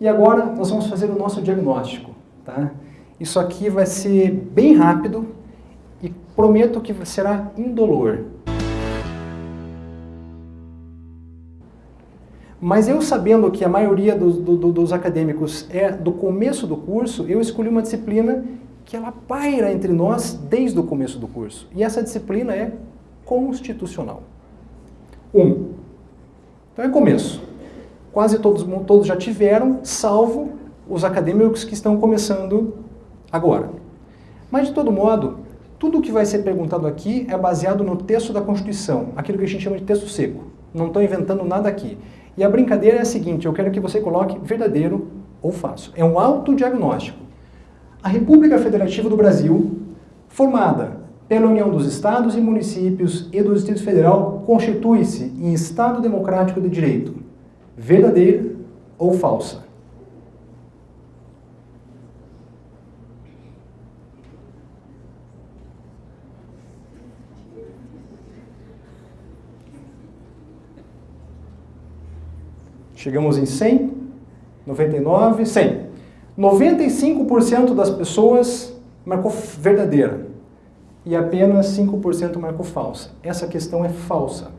E agora nós vamos fazer o nosso diagnóstico. Tá? Isso aqui vai ser bem rápido e prometo que será indolor. Mas eu sabendo que a maioria dos, do, dos acadêmicos é do começo do curso, eu escolhi uma disciplina que ela paira entre nós desde o começo do curso. E essa disciplina é constitucional. Um. Então é começo. Quase todos, todos já tiveram, salvo os acadêmicos que estão começando agora. Mas de todo modo, tudo o que vai ser perguntado aqui é baseado no texto da Constituição, aquilo que a gente chama de texto seco. Não estou inventando nada aqui. E a brincadeira é a seguinte, eu quero que você coloque verdadeiro ou falso. É um autodiagnóstico. A República Federativa do Brasil, formada pela União dos Estados e Municípios e do Distrito Federal, constitui-se em Estado Democrático de Direito. Verdadeira ou falsa? Chegamos em 100, 99, 100. 95% das pessoas marcou verdadeira e apenas 5% marcou falsa. Essa questão é falsa.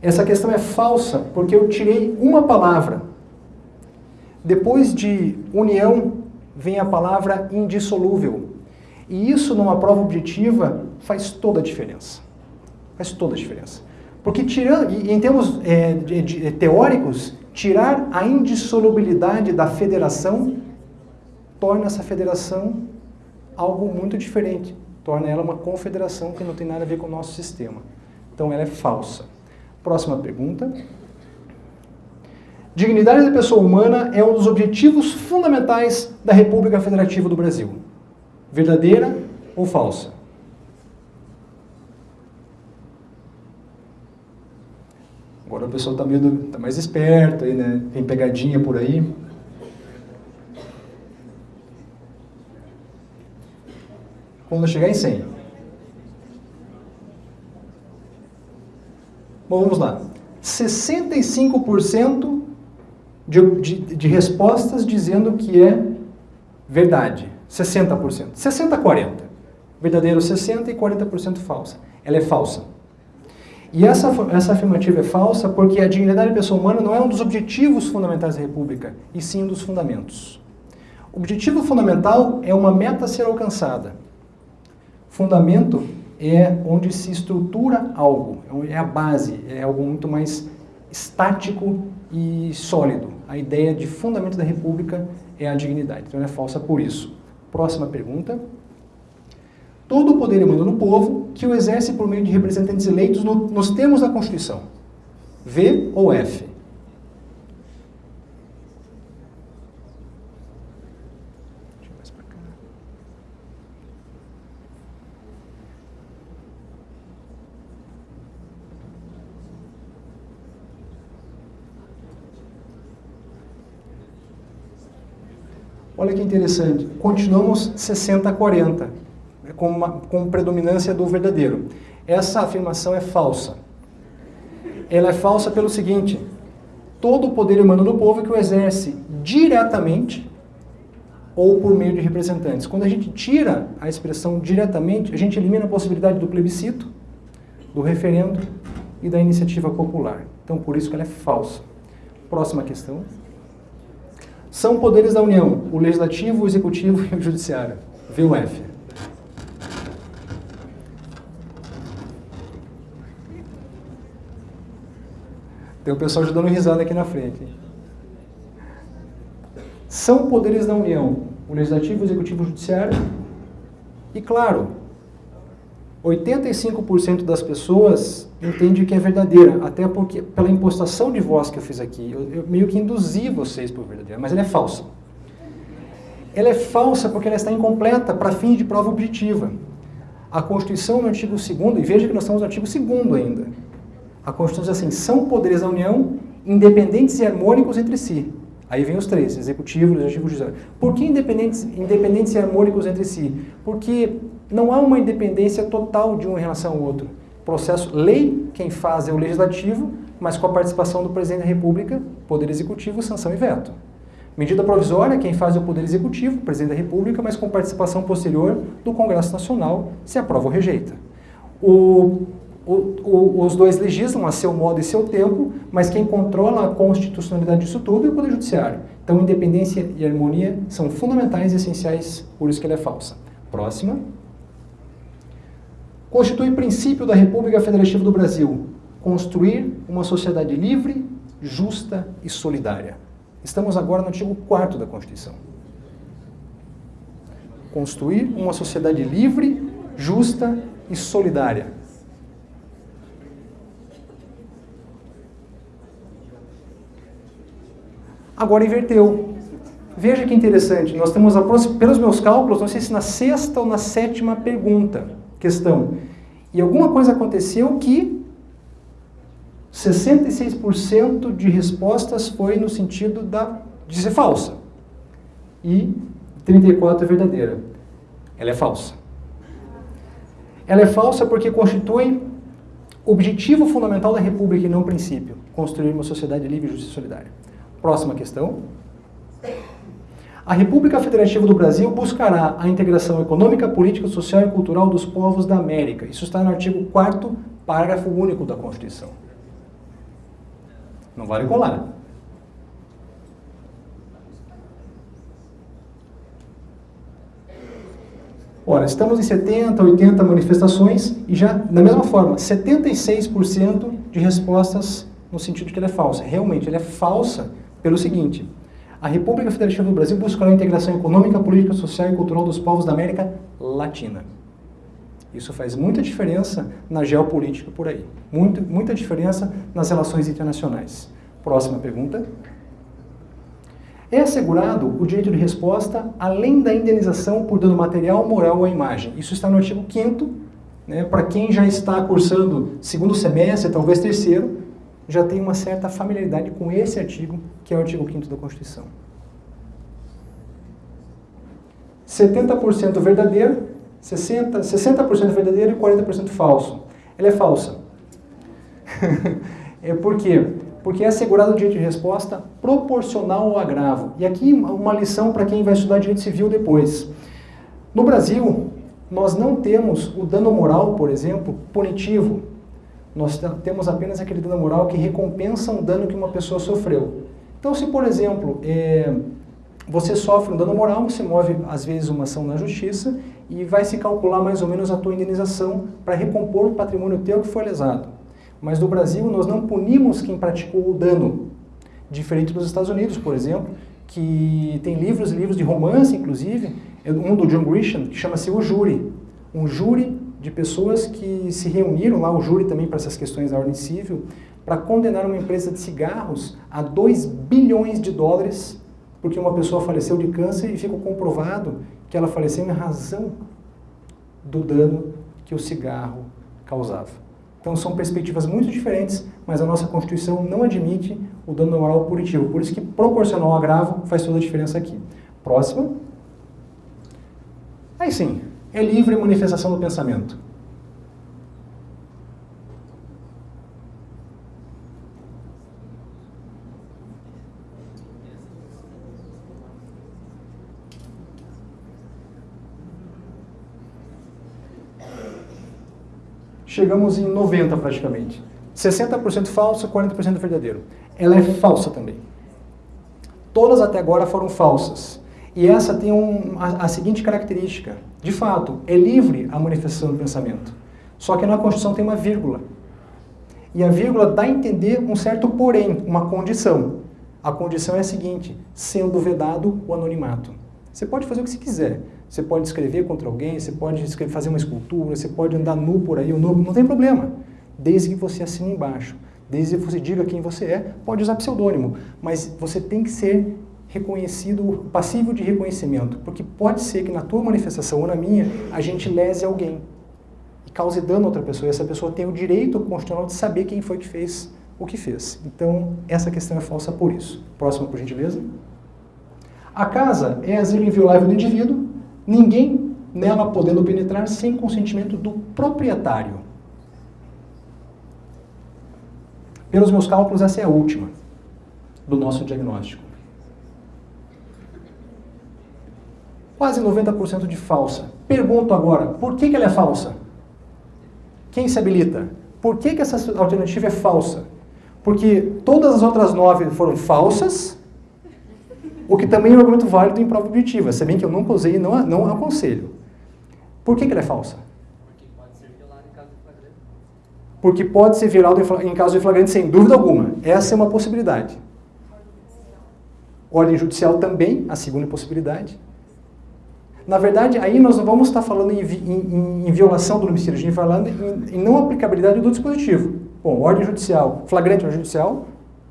Essa questão é falsa porque eu tirei uma palavra. Depois de união vem a palavra indissolúvel. E isso numa prova objetiva faz toda a diferença. Faz toda a diferença. Porque tirando, em termos é, de, de, teóricos, tirar a indissolubilidade da federação torna essa federação algo muito diferente. Torna ela uma confederação que não tem nada a ver com o nosso sistema. Então ela é falsa. Próxima pergunta. Dignidade da pessoa humana é um dos objetivos fundamentais da República Federativa do Brasil. Verdadeira ou falsa? Agora o pessoal está tá mais esperto aí, né? Tem pegadinha por aí. Quando chegar em 100. Bom, vamos lá. 65% de, de, de respostas dizendo que é verdade. 60%. 60-40. Verdadeiro 60% e 40% falsa. Ela é falsa. E essa, essa afirmativa é falsa porque a dignidade da pessoa humana não é um dos objetivos fundamentais da República, e sim um dos fundamentos. O objetivo fundamental é uma meta a ser alcançada. Fundamento é onde se estrutura algo, é a base, é algo muito mais estático e sólido. A ideia de fundamento da República é a dignidade, então ela é falsa por isso. Próxima pergunta todo o poder emana no povo, que o exerce por meio de representantes eleitos no, nos termos da Constituição. V ou F? Olha que interessante, continuamos 60 a 40 com, uma, com predominância do verdadeiro. Essa afirmação é falsa. Ela é falsa pelo seguinte, todo o poder humano do povo que o exerce diretamente ou por meio de representantes. Quando a gente tira a expressão diretamente, a gente elimina a possibilidade do plebiscito, do referendo e da iniciativa popular. Então, por isso que ela é falsa. Próxima questão. São poderes da União, o Legislativo, o Executivo e o Judiciário. VUF. Tem o pessoal já dando risada aqui na frente. São poderes da União, o Legislativo, o Executivo e o Judiciário. E claro, 85% das pessoas entende que é verdadeira, até porque pela impostação de voz que eu fiz aqui, eu, eu meio que induzi vocês por verdadeira, mas ela é falsa. Ela é falsa porque ela está incompleta para fins de prova objetiva. A Constituição no artigo 2 e veja que nós estamos no artigo 2 ainda, a Constituição diz assim, são poderes da União independentes e harmônicos entre si. Aí vem os três, executivo, legislativo e judiciário. Por que independentes, independentes e harmônicos entre si? Porque não há uma independência total de um em relação ao outro. Processo, lei, quem faz é o legislativo, mas com a participação do presidente da república, poder executivo, sanção e veto. Medida provisória, quem faz é o Poder Executivo, Presidente da República, mas com participação posterior do Congresso Nacional, se aprova ou rejeita. O, o, o, os dois legislam a seu modo e seu tempo, mas quem controla a constitucionalidade disso tudo é o Poder Judiciário. Então, independência e harmonia são fundamentais e essenciais, por isso que ela é falsa. Próxima. Constitui princípio da República Federativa do Brasil construir uma sociedade livre, justa e solidária. Estamos agora no artigo 4 da Constituição. Construir uma sociedade livre, justa e solidária. Agora inverteu. Veja que interessante, nós temos, pelos meus cálculos, não sei se na sexta ou na sétima pergunta, questão. E alguma coisa aconteceu que 66% de respostas foi no sentido da, de ser falsa. E 34% é verdadeira. Ela é falsa. Ela é falsa porque constitui objetivo fundamental da República e não princípio. Construir uma sociedade livre, justa e solidária. Próxima questão. A República Federativa do Brasil buscará a integração econômica, política, social e cultural dos povos da América. Isso está no artigo 4 parágrafo único da Constituição. Não vale colar. Ora, estamos em 70, 80 manifestações e já, da mesma forma, 76% de respostas no sentido de que ela é falsa. Realmente, ela é falsa pelo seguinte, a República Federativa do Brasil buscará a integração econômica, política, social e cultural dos povos da América Latina. Isso faz muita diferença na geopolítica por aí. Muito, muita diferença nas relações internacionais. Próxima pergunta. É assegurado o direito de resposta além da indenização por dano material, moral ou imagem. Isso está no artigo 5 né, para quem já está cursando segundo semestre, talvez terceiro, já tem uma certa familiaridade com esse artigo, que é o artigo 5 da Constituição. 70% verdadeiro, 60%, 60 verdadeiro e 40% falso. Ela é falsa. é por quê? Porque é assegurado o direito de resposta proporcional ao agravo. E aqui uma lição para quem vai estudar direito civil depois. No Brasil, nós não temos o dano moral, por exemplo, punitivo, nós temos apenas aquele dano moral que recompensa um dano que uma pessoa sofreu. Então, se, por exemplo, é, você sofre um dano moral, você move, às vezes, uma ação na justiça e vai se calcular mais ou menos a tua indenização para recompor o patrimônio teu que foi lesado. Mas no Brasil, nós não punimos quem praticou o dano, diferente dos Estados Unidos, por exemplo, que tem livros livros de romance, inclusive, é um do John Grisham, que chama-se O Júri. Um júri de pessoas que se reuniram lá, o júri também para essas questões da ordem civil, para condenar uma empresa de cigarros a 2 bilhões de dólares, porque uma pessoa faleceu de câncer e ficou comprovado que ela faleceu em razão do dano que o cigarro causava. Então são perspectivas muito diferentes, mas a nossa Constituição não admite o dano moral punitivo. Por isso que proporcional ao agravo faz toda a diferença aqui. Próxima. Aí sim, é livre manifestação do pensamento. Chegamos em 90 praticamente. 60% falso, 40% verdadeiro. Ela é falsa também. Todas até agora foram falsas. E essa tem um, a, a, seguinte característica. De fato, é livre a manifestação do pensamento. Só que na Constituição tem uma vírgula. E a vírgula dá a entender um certo porém, uma condição. A condição é a seguinte, sendo vedado o anonimato. Você pode fazer o que você quiser. Você pode escrever contra alguém, você pode escrever, fazer uma escultura, você pode andar nu por aí, ou nu, não tem problema. Desde que você assine embaixo. Desde que você diga quem você é, pode usar pseudônimo. Mas você tem que ser reconhecido, passível de reconhecimento, porque pode ser que na tua manifestação ou na minha, a gente lese alguém e cause dano a outra pessoa, e essa pessoa tem o direito constitucional de saber quem foi que fez o que fez. Então, essa questão é falsa por isso. Próxima, por gentileza. A casa é asilo inviolável do indivíduo, ninguém nela podendo penetrar sem consentimento do proprietário. Pelos meus cálculos, essa é a última do nosso diagnóstico. Quase 90% de falsa. Pergunto agora, por que, que ela é falsa? Quem se habilita? Por que, que essa alternativa é falsa? Porque todas as outras nove foram falsas, o que também é um argumento válido em prova objetiva, se bem que eu nunca usei e não, não aconselho. Por que, que ela é falsa? Porque pode ser violado em caso de flagrante. Sem dúvida alguma. Essa é uma possibilidade. Ordem judicial também, a segunda possibilidade. Na verdade, aí nós não vamos estar falando em, em, em violação do domicílio, a gente está falando em, não aplicabilidade do dispositivo. Bom, ordem judicial, flagrante ordem judicial,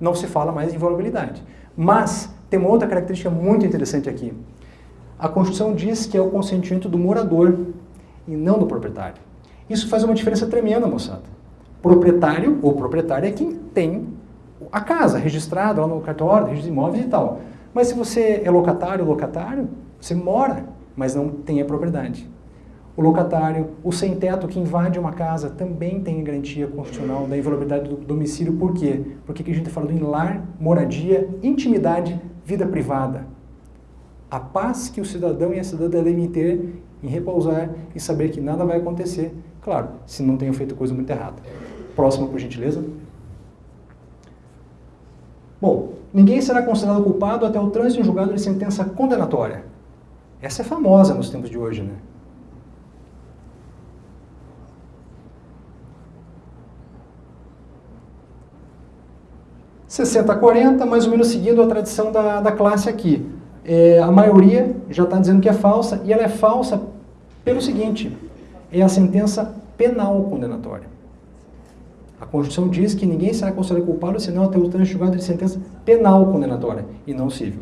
não se fala mais em violabilidade. Mas tem uma outra característica muito interessante aqui. A Constituição diz que é o consentimento do morador e não do proprietário. Isso faz uma diferença tremenda, moçada. Proprietário ou proprietário é quem tem a casa registrada lá no cartório, registro de imóveis e tal. Mas se você é locatário ou locatário, você mora mas não tem a propriedade. O locatário, o sem-teto que invade uma casa também tem garantia constitucional da inviolabilidade do domicílio. Por quê? Porque aqui a gente está falando em lar, moradia, intimidade, vida privada. A paz que o cidadão e a cidadã devem ter em repousar e saber que nada vai acontecer. Claro, se não tenham feito coisa muito errada. Próxima, por gentileza. Bom, ninguém será considerado culpado até o trânsito em julgado de sentença condenatória. Essa é famosa nos tempos de hoje, né? Sessenta a 40, mais ou menos seguindo a tradição da, da classe aqui. É, a maioria já está dizendo que é falsa, e ela é falsa pelo seguinte, é a sentença penal condenatória. A Constituição diz que ninguém será considerado culpado senão até o trânsito julgado de sentença penal condenatória, e não civil.